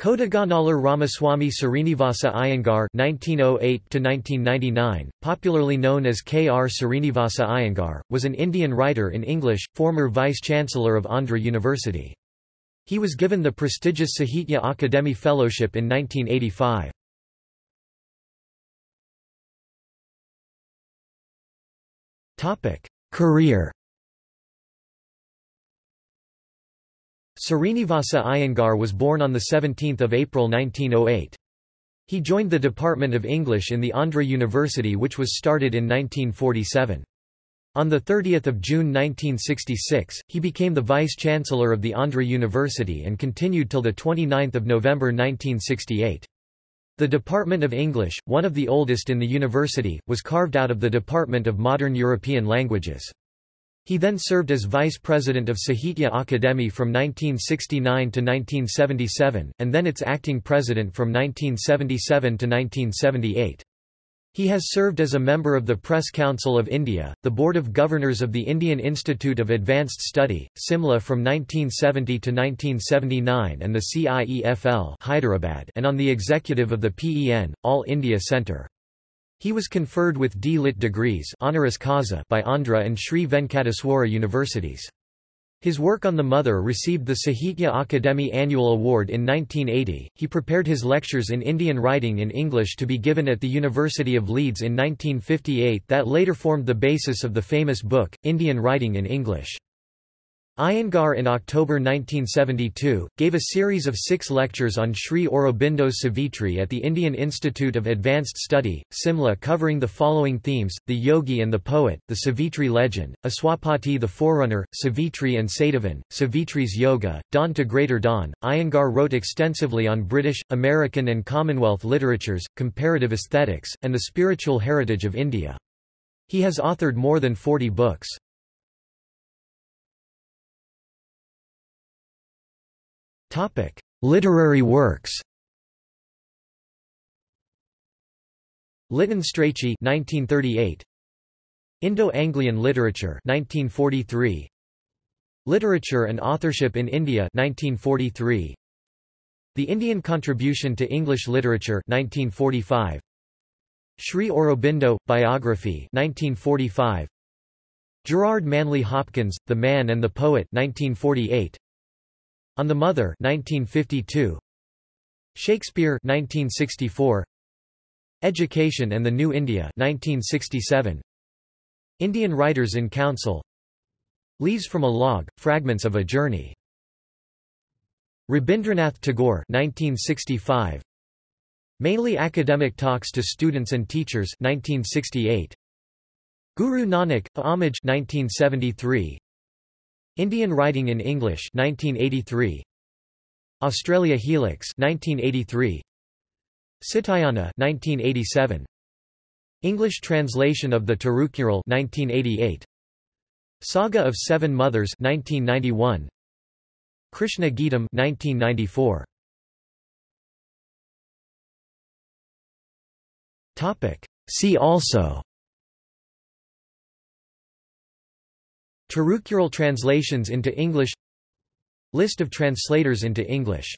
Kodaganalar Ramaswamy Srinivasa Iyengar (1908–1999), popularly known as K. R. Srinivasa Iyengar, was an Indian writer in English, former vice-chancellor of Andhra University. He was given the prestigious Sahitya Akademi Fellowship in 1985. Topic: Career Srinivasa Iyengar was born on 17 April 1908. He joined the Department of English in the Andhra University which was started in 1947. On 30 June 1966, he became the Vice-Chancellor of the Andhra University and continued till 29 November 1968. The Department of English, one of the oldest in the university, was carved out of the Department of Modern European Languages. He then served as vice president of Sahitya Akademi from 1969 to 1977, and then its acting president from 1977 to 1978. He has served as a member of the Press Council of India, the Board of Governors of the Indian Institute of Advanced Study, Simla from 1970 to 1979 and the CIEFL Hyderabad and on the executive of the PEN, All India Centre. He was conferred with D. Lit degrees honoris causa by Andhra and Sri Venkateswara universities. His work on the mother received the Sahitya Akademi Annual Award in 1980. He prepared his lectures in Indian writing in English to be given at the University of Leeds in 1958 that later formed the basis of the famous book, Indian Writing in English. Iyengar in October 1972, gave a series of six lectures on Sri Aurobindo Savitri at the Indian Institute of Advanced Study, Simla covering the following themes, the yogi and the poet, the Savitri legend, Aswapati the forerunner, Savitri and Satyavan, Savitri's yoga, Dawn to Greater Dawn. Iyengar wrote extensively on British, American and Commonwealth literatures, comparative aesthetics, and the spiritual heritage of India. He has authored more than 40 books. Topic: Literary works. Lytton Strachey 1938. Indo-Anglian literature 1943. Literature and authorship in India 1943. The Indian contribution to English literature 1945. Sri Aurobindo biography 1945. Gerard Manley Hopkins, The Man and the Poet 1948. On the Mother 1952 Shakespeare 1964 Education and the New India 1967 Indian Writers in Council. Leaves from a Log Fragments of a Journey. Rabindranath Tagore 1965 Mainly academic talks to students and teachers 1968 Guru Nanak Homage 1973 Indian Writing in English 1983 Australia Helix 1983 Sitayana 1987 English translation of the Tirukkural 1988 Saga of Seven Mothers 1991 Krishna Geetam 1994 Topic. See also Tirukkural translations into English. List of translators into English